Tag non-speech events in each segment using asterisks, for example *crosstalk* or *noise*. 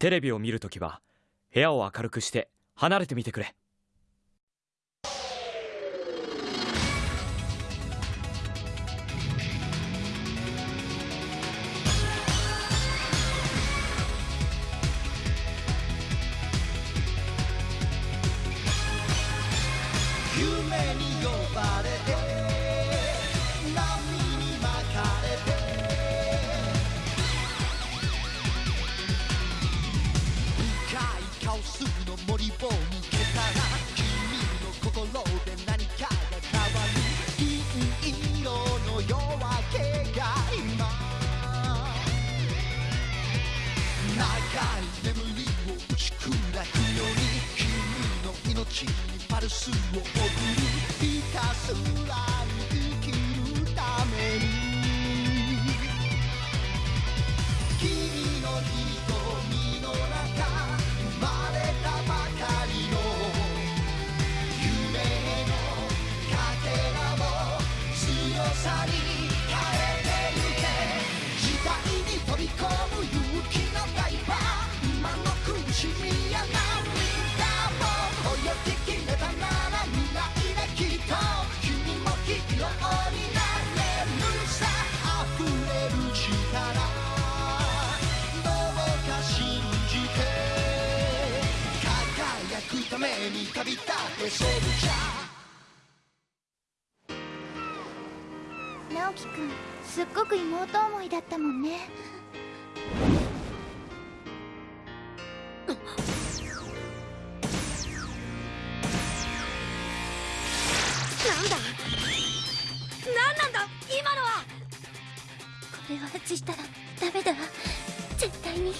テレビを見るときは部屋を明るくして離れてみてくれ。を抜けたら君の心で何かが変わる。銀色の夜明けが今長い眠りを打ち砕くように君の命にパルスを送る。に飛び込む勇気のダイバー今の苦しみや涙も泳ぎきれたなら未来できっと君もヒーローになれるさ溢れる力どうか信じて輝くために旅立ってソルジャー直樹くんすっごく妹思いだったもんね。れしたらダメだわ。絶対に。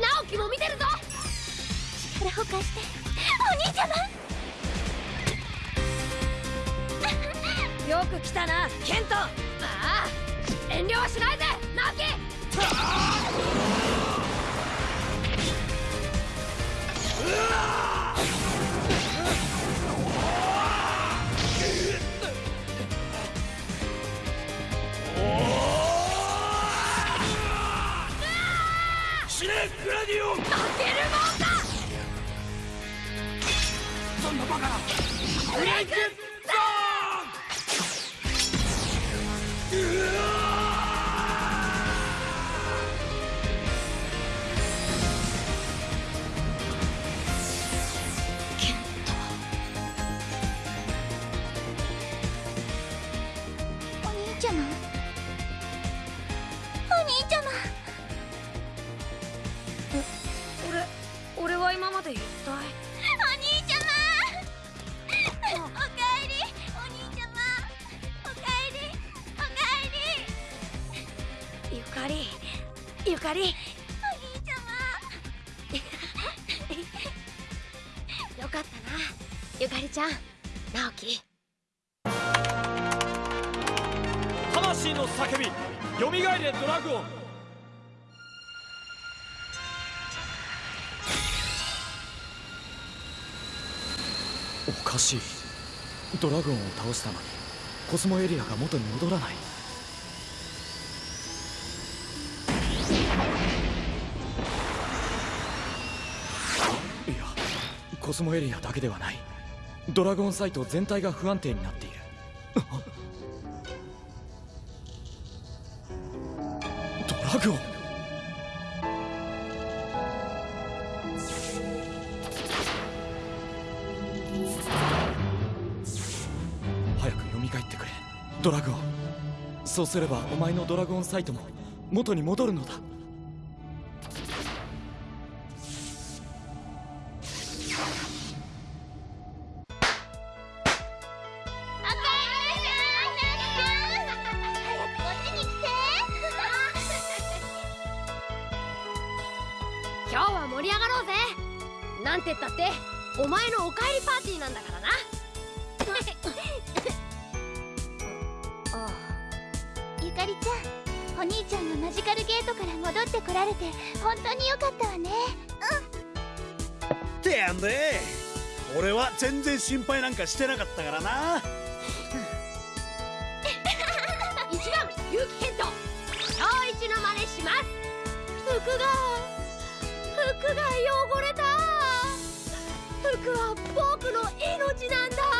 直樹も見てるぞ。力を貸して。お兄ちゃま。よく来たなケント。ああ遠慮はしないぜ直樹。死ねかり。お兄ちゃよかったな。ゆかりちゃん直樹。魂の叫び。よみがえれドラグオン。おかしい。ドラグオンを倒したのにコスモエリアが元に戻らないいスモエリアだけではない。ドラゴンサイト全体が不安定になっている。*laughs* ドラグオン。早く蘇ってくれ。ドラグオン。そうすればお前のドラゴンサイトも元に戻るのだ。かりちゃんお兄ちゃんがマジカルゲートから戻ってこられて本当によかったわね。うん。てやんで俺は全然心配なんかしてなかったからな。*laughs* 一番結城健人小一の真似します。服が服が汚れた。服は僕の命なんだ。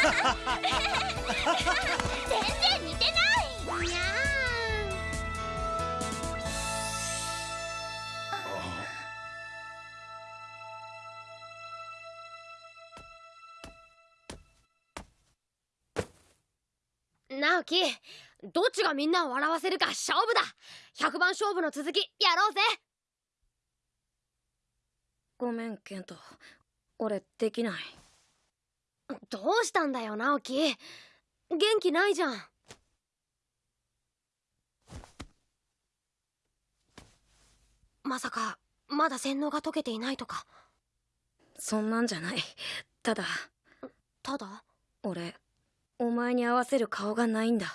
全然似てない。にゃー直樹どっちがみんなを笑わせるか勝負だ100番勝負の続きやろうぜごめんケント俺できないどうしたんだよ直樹。元気ないじゃん。まさかまだ洗脳が解けていないとか。そんなんじゃない。ただ。ただ？俺お前に合わせる顔がないんだ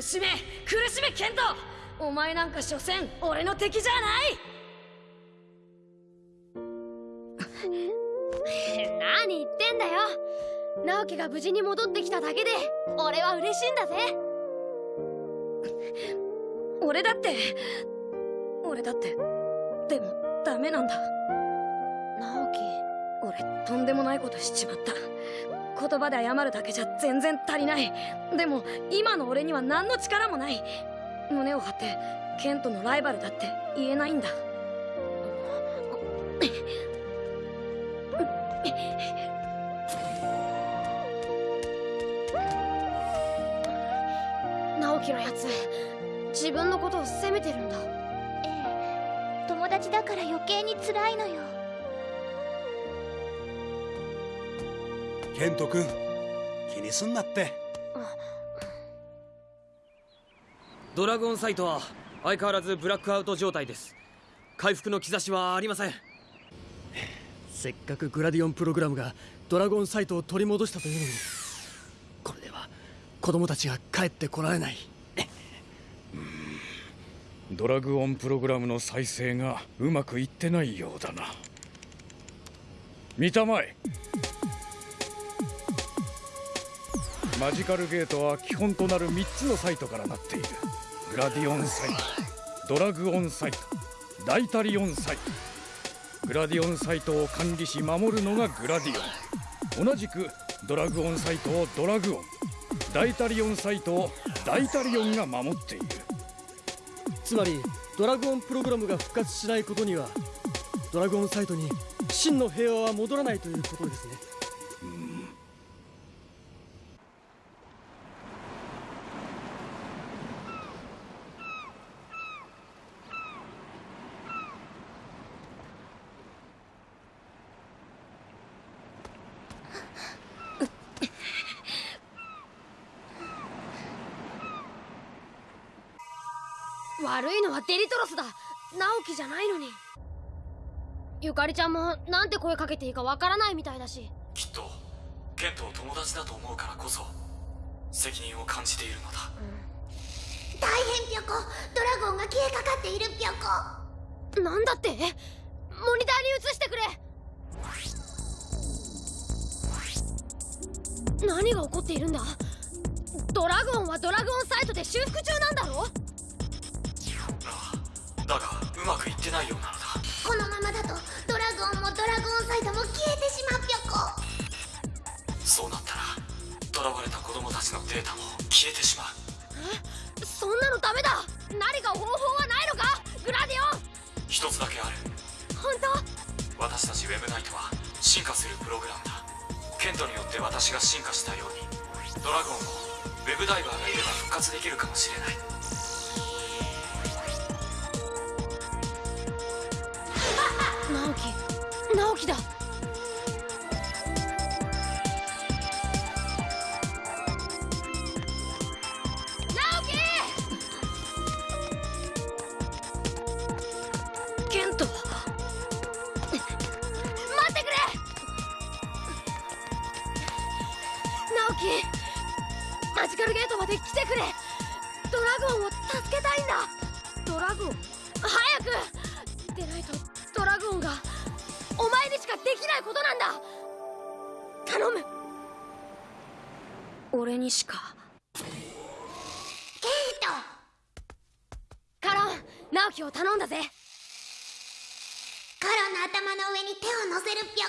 苦しめ苦しめケント。お前なんか所詮俺の敵じゃない。*laughs* 何言ってんだよ。直樹が無事に戻ってきただけで俺は嬉しいんだぜ。俺だって俺だってでもダメなんだ。直樹俺とんでもないことしちまった言葉で謝るだけじゃ全然足りない。でも今の俺には何の力もない。胸を張ってケントのライバルだって言えないんだ。直樹のやつ自分のことを責めてるんだ。ええ。友達だから余計に辛いのよケント君気にすんなって。ドラゴンサイトは相変わらずブラックアウト状態です。回復の兆しはありません。せっかくグラディオンプログラムがドラゴンサイトを取り戻したというのにこれでは子供たちが帰ってこられない。ドラグオンプログラムの再生がうまくいってないようだな。見たまえマジカルゲートは基本となる3つのサイトからなっている。グラディオンサイトドラグオンサイトダイタリオンサイト。グラディオンサイトを管理し守るのがグラディオン。同じくドラグオンサイトをドラグオン。ダイタリオンサイトをダイタリオンが守っている。つまりドラゴンプログラムが復活しないことにはドラゴンサイトに真の平和は戻らないということですね。悪いのはデリトロスだ。直樹じゃないのに。ゆかりちゃんもなんて声かけていいかわからないみたいだし。きっとケントを友達だと思うからこそ責任を感じているのだ。大変ぴょこ。ドラゴンが消えかかっているぴょこ。なんだって？モニターに移してくれ。何が起こっているんだ？ドラゴンはドラグオンサイトで修復中なんだろ？だがうまくいってないようなのだ。このままだとドラゴンもドラゴンサイトも消えてしまうぴょこ。そうなったら囚われた子供たちのデータも消えてしまう。そんなのダメだ！何か方法はないのか？グラディオン！一つだけある。本当？私たちウェブナイトは進化するプログラムだ。ケントによって私が進化したようにドラゴンもウェブダイバーがいれば復活できるかもしれないラゴンを助けたいんだ。ドラグオン。早く。でないとドラグオンがお前にしかできないことなんだ。頼む。俺にしか。ケンカロン直樹を頼んだぜ。トコロの頭の上に手を乗せるぴょ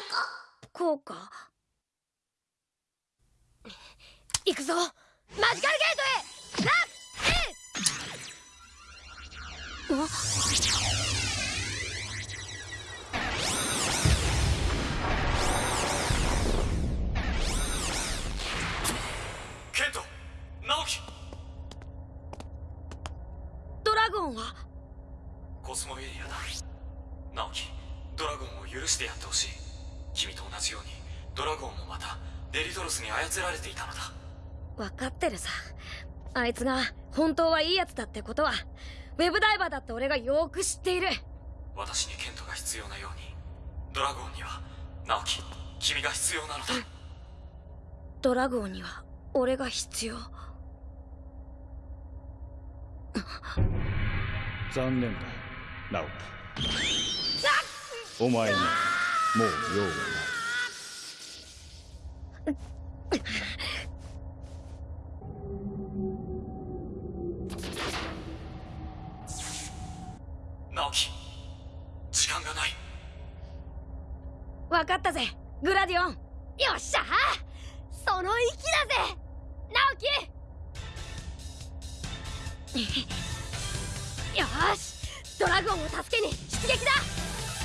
こ。こうか。行くぞ。マジカルゲートへ。ラッコスモエリアだ。直樹ドラゴンを許してやってほしい。君と同じようにドラゴンもまたデリトロスに操られていたのだ。分かってるさ。あいつが本当はいいやつだってことはウェブダイバーだって俺がよく知っている。私にケントが必要なようにドラゴンには直樹君が必要なのだ。ドラゴンには俺が必要。残念だ直樹お前にはもう用はない直樹時間がない。分かったぜグラディオン。よっしゃその息だぜ直樹 *laughs* よーし。ドラゴンを助けに出撃だ。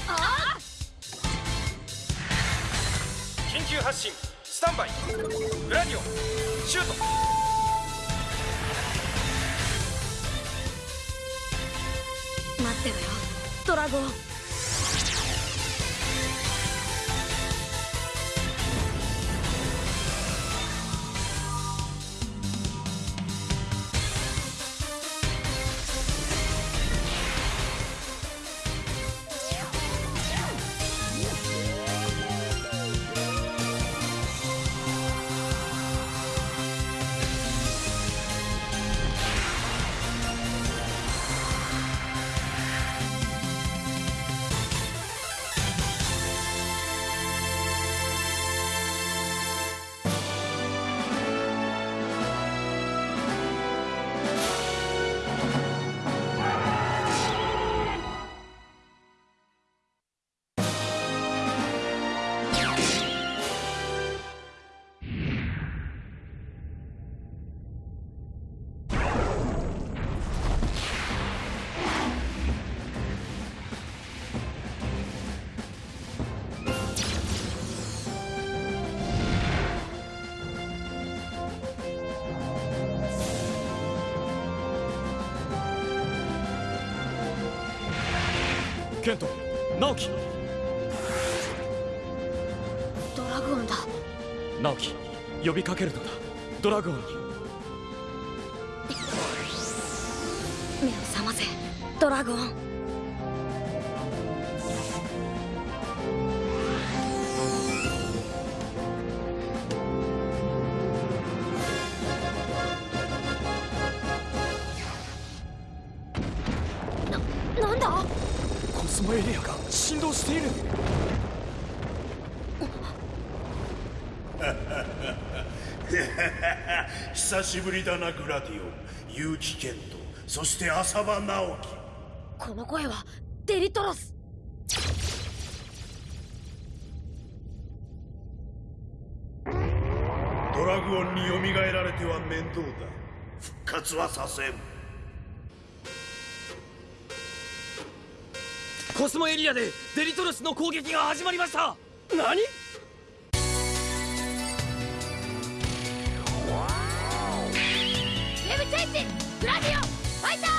ああ緊急発進スタンバイ。グラディオンシュートってろよ。ドラゴン。ケント。直樹。ドラグオンだ。直樹。呼びかけるのだ。ドラゴンに。目を覚ませ。ドラゴン久しぶりだなグラディオン。結城健人。そして浅場直樹。この声はデリトロス。ドラグオンに蘇られては面倒だ。復活はさせんコスモエリアでデリトロスの攻撃が始まりました。何？ウェブチェンジグラディオンファイター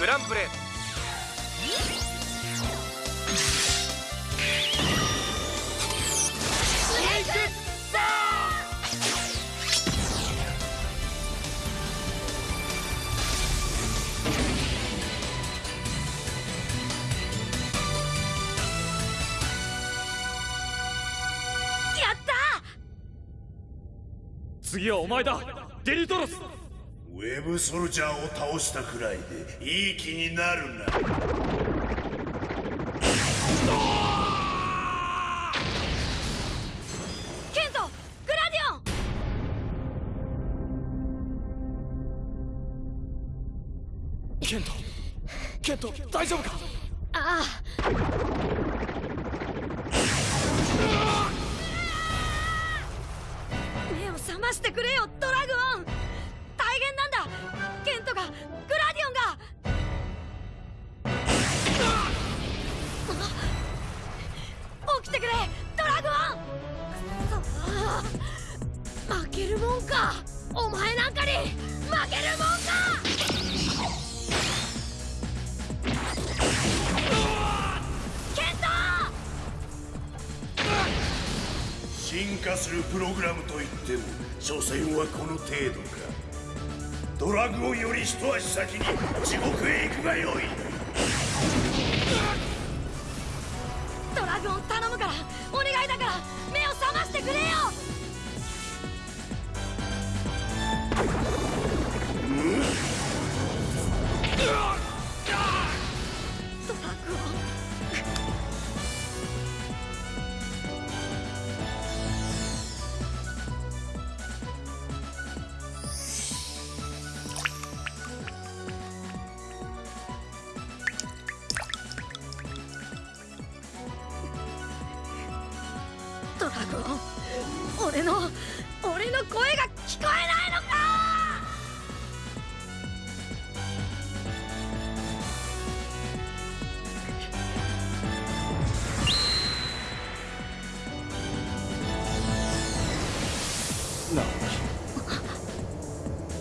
グランブレードやった次はお前だ。デリトロス。ウェブソルジャーを倒したくらいでいい気になるな。ケントグラディオン！ケントケント大丈夫か？あ目を覚ましてくれよド負けるもんか！進化するプログラムといっても所詮はこの程度かドラグをより一足先に地獄へ行くがよい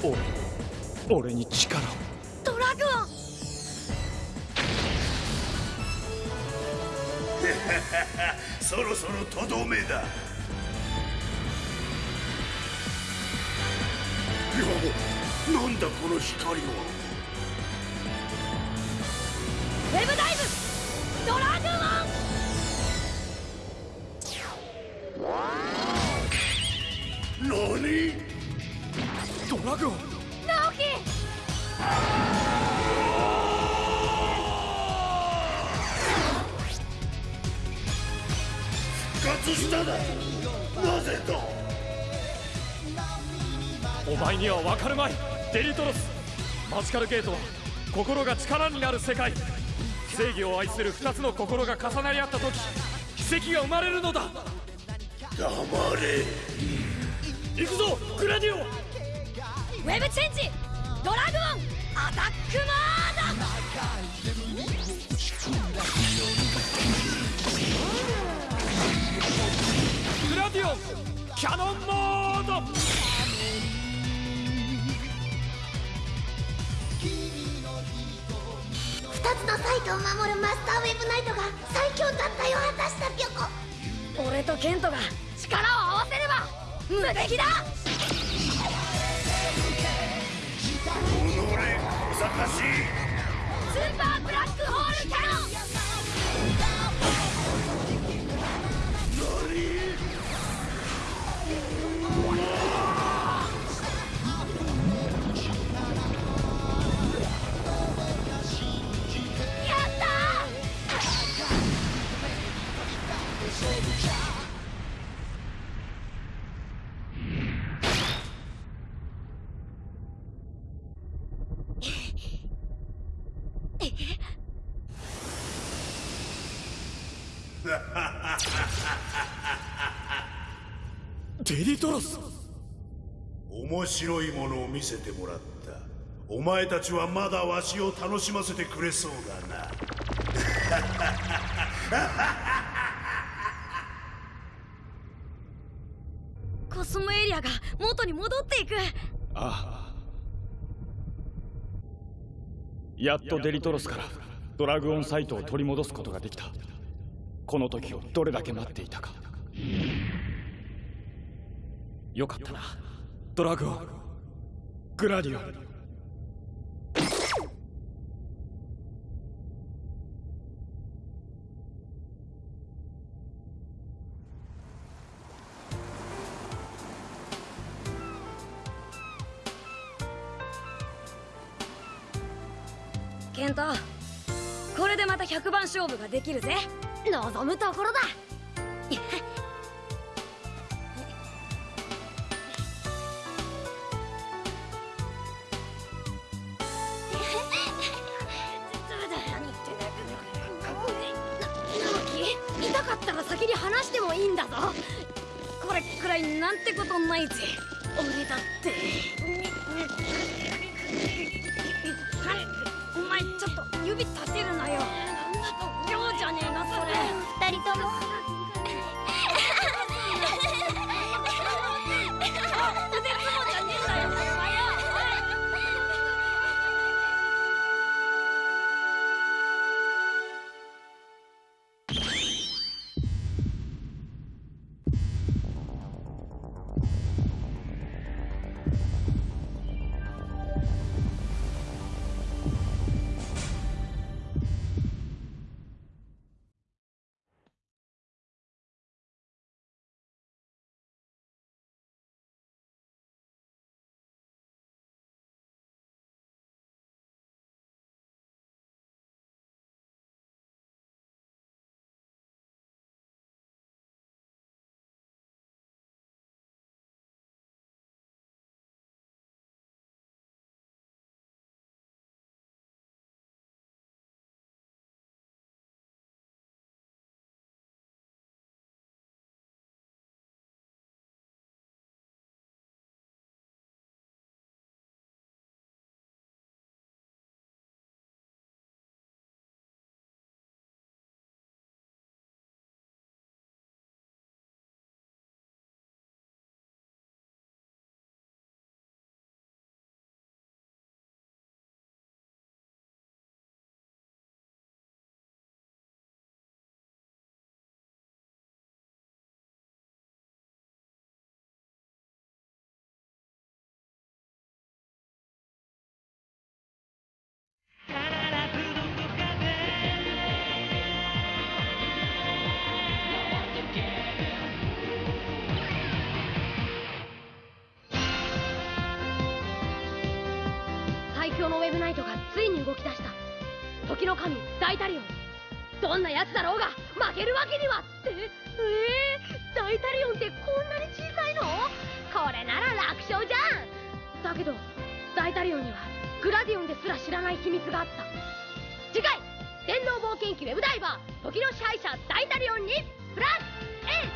俺俺に力を。ドラグオン。*laughs* そろそろとどめだ。ななんだこの光は活しただ。なぜだ？お前には分かるまい。デリトロス。マジカルゲートは心が力になる世界。正義を愛する二つの心が重なり合った時奇跡が生まれるのだ。黙れ。行くぞグラディオ。ンウェブチェンジドラグオンアタックモーディオンキャノンモード。二つのサイトを守るマスターウェブナイトが最強脱退を果たしたピョコ。俺とケントが力を合わせれば無敵だ。己小賢しいスーパーブラックホールキャノンデリトロス。面白いものを見せてもらった。お前たちはまだわしを楽しませてくれそうだな。*laughs* コスモエリアが元に戻っていく。ああ。やっとデリトロスからドラグオンサイトを取り戻すことができた。この時をどれだけ待っていたかよかったな。ドラグオングラディオ。ンケントこれでまた100番勝負ができるぜ。望むところだ *laughs* ついに動き出した。時の神ダイタリオンどんな奴だろうが負けるわけにはって。えー、ダイタリオンってこんなに小さいの？これなら楽勝じゃん。だけどダイタリオンにはグラディオンですら知らない秘密があった。次回電脳冒険記ウェブダイバー時の支配者ダイタリオンにプラス A